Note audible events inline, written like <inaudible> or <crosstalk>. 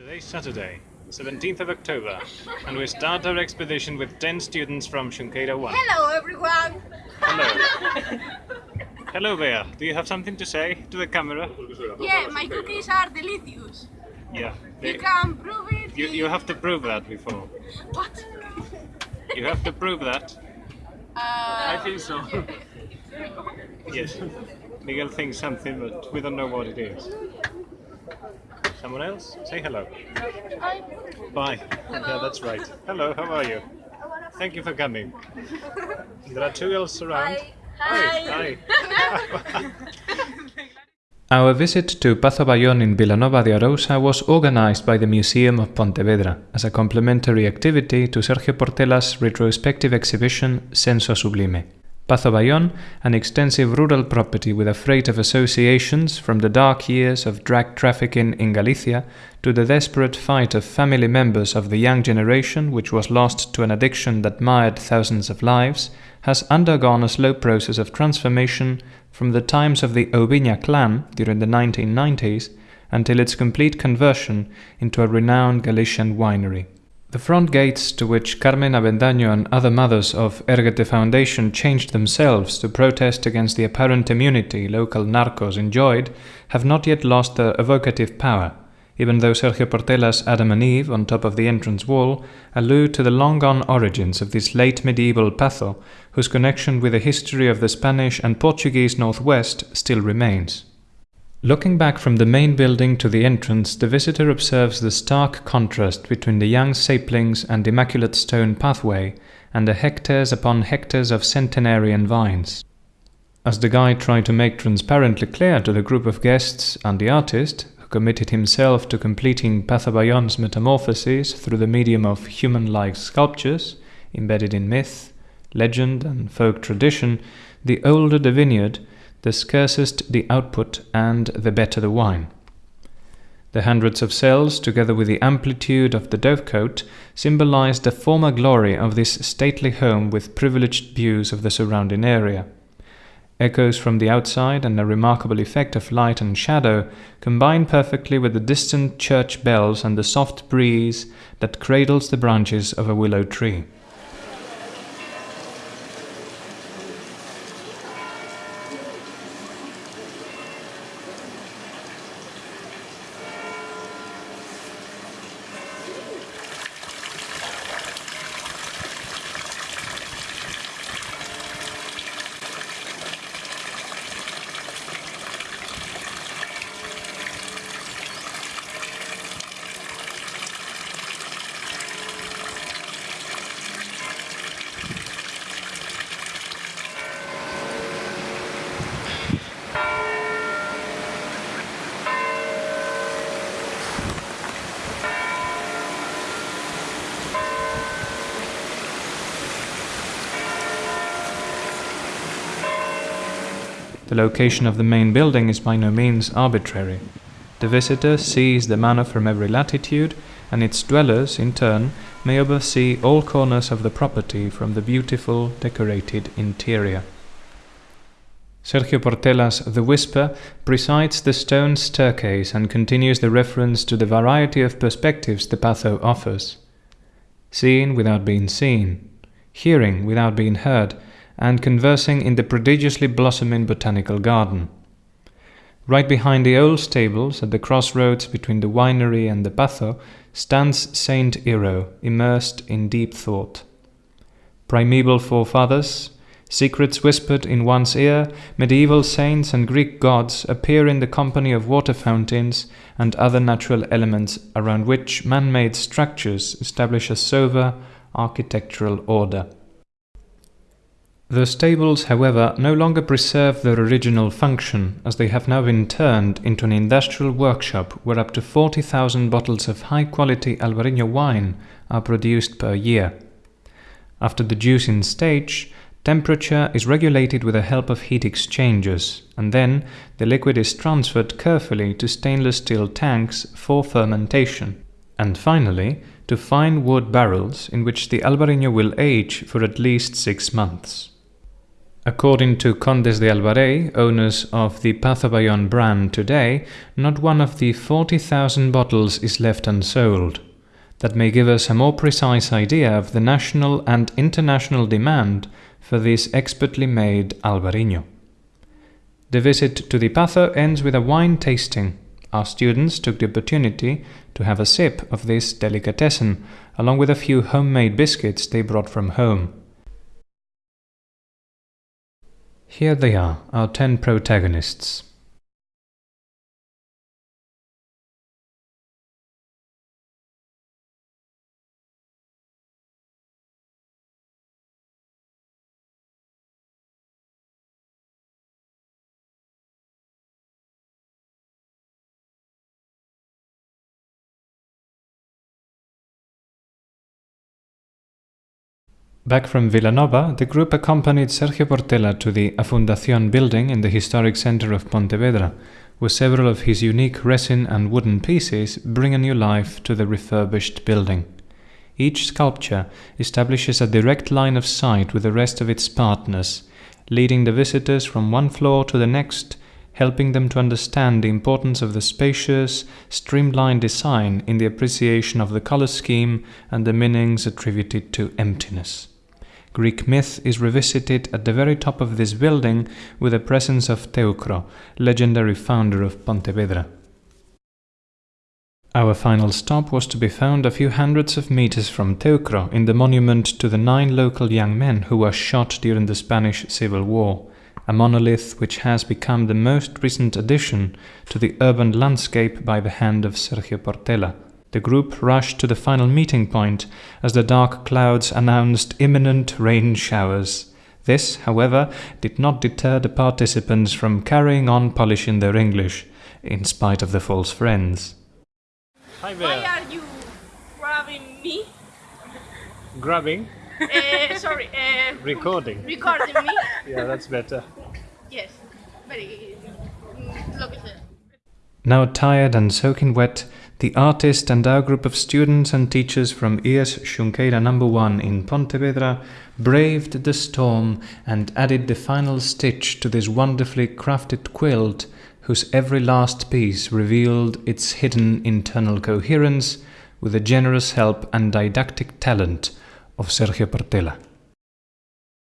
Today's Saturday, the 17th of October, and we start our expedition with 10 students from Xunqueira 1. Hello everyone! Hello. <laughs> Hello there. Do you have something to say to the camera? Yeah, my cookies are delicious. Yeah. You They- can prove it. you, you have to prove that before. What? You have to prove that. Uh, think so. <laughs> Yes. Miguel thinks something, but we don't know what it is. Someone else? Say hello. Bye. Yeah, that's right. Hello, how are you? Thank you for coming. There are two else around. Hi. Hi. <laughs> Our visit to Pazo Bayón in Vilanova de Arousa was organized by the Museum of Pontevedra as a complementary activity to Sergio Portela's retrospective exhibition Senso Sublime. Pazo Bayón, an extensive rural property with a freight of associations from the dark years of drug trafficking in Galicia to the desperate fight of family members of the young generation which was lost to an addiction that mired thousands of lives, has undergone a slow process of transformation from the times of the Oubiña clan during the 1990s until its complete conversion into a renowned Galician winery. The front gates to which Carmen Avendaño and other mothers of Erguete Foundation changed themselves to protest against the apparent immunity local narcos enjoyed have not yet lost their evocative power, even though Sergio Portela's Adam and Eve on top of the entrance wall allude to the long-gone origins of this late medieval pazo, whose connection with the history of the Spanish and Portuguese Northwest still remains. Looking back from the main building to the entrance, the visitor observes the stark contrast between the young saplings and immaculate stone pathway and the hectares upon hectares of centenarian vines. As the guide tried to make transparently clear to the group of guests and the artist, who committed himself to completing Pazo Bayón's metamorphoses through the medium of human-like sculptures, embedded in myth, legend and folk tradition, the older the vineyard, the scarcest the output and the better the wine. The hundreds of cells, together with the amplitude of the dovecote, symbolize the former glory of this stately home with privileged views of the surrounding area. Echoes from the outside and a remarkable effect of light and shadow combine perfectly with the distant church bells and the soft breeze that cradles the branches of a willow tree. The location of the main building is by no means arbitrary. The visitor sees the manor from every latitude, and its dwellers, in turn, may oversee all corners of the property from the beautiful, decorated interior. Sergio Portela's The Whisper presides the stone staircase and continues the reference to the variety of perspectives the pazo offers. Seeing without being seen, hearing without being heard, and conversing in the prodigiously blossoming botanical garden. Right behind the old stables, at the crossroads between the winery and the pazo, stands Saint Iro, immersed in deep thought. Primeval forefathers, secrets whispered in one's ear, medieval saints and Greek gods appear in the company of water fountains and other natural elements around which man-made structures establish a sober architectural order. The stables, however, no longer preserve their original function, as they have now been turned into an industrial workshop where up to 40,000 bottles of high-quality Albarino wine are produced per year. After the juicing stage, temperature is regulated with the help of heat exchangers, and then the liquid is transferred carefully to stainless steel tanks for fermentation, and finally to fine wood barrels in which the Albarino will age for at least six months. According to Condes de Albarei, owners of the Pazo Bayón brand today, not one of the 40,000 bottles is left unsold. That may give us a more precise idea of the national and international demand for this expertly made Albarino. The visit to the Pazo ends with a wine tasting. Our students took the opportunity to have a sip of this delicatessen, along with a few homemade biscuits they brought from home. Here they are, our ten protagonists. Back from Vilanova, the group accompanied Sergio Portela to the Afundación building in the historic center of Pontevedra, where several of his unique resin and wooden pieces bring a new life to the refurbished building. Each sculpture establishes a direct line of sight with the rest of its partners, leading the visitors from one floor to the next, helping them to understand the importance of the spacious, streamlined design in the appreciation of the color scheme and the meanings attributed to emptiness. Greek myth is revisited at the very top of this building with the presence of Teucro, legendary founder of Pontevedra. Our final stop was to be found a few hundreds of meters from Teucro in the monument to the nine local young men who were shot during the Spanish Civil War, a monolith which has become the most recent addition to the urban landscape by the hand of Sergio Portela. The group rushed to the final meeting point as the dark clouds announced imminent rain showers. This, however, did not deter the participants from carrying on polishing their English, in spite of the false friends. Hi Why are you grabbing me? Grabbing, Uh, <laughs> sorry, uh, recording. recording me? Yeah, that's better. Yes, very. mm, Lo que sea. Now tired and soaking wet, the artist and our group of students and teachers from ES Xunqueira number 1 in Pontevedra braved the storm and added the final stitch to this wonderfully crafted quilt whose every last piece revealed its hidden internal coherence with the generous help and didactic talent of Sergio Portela.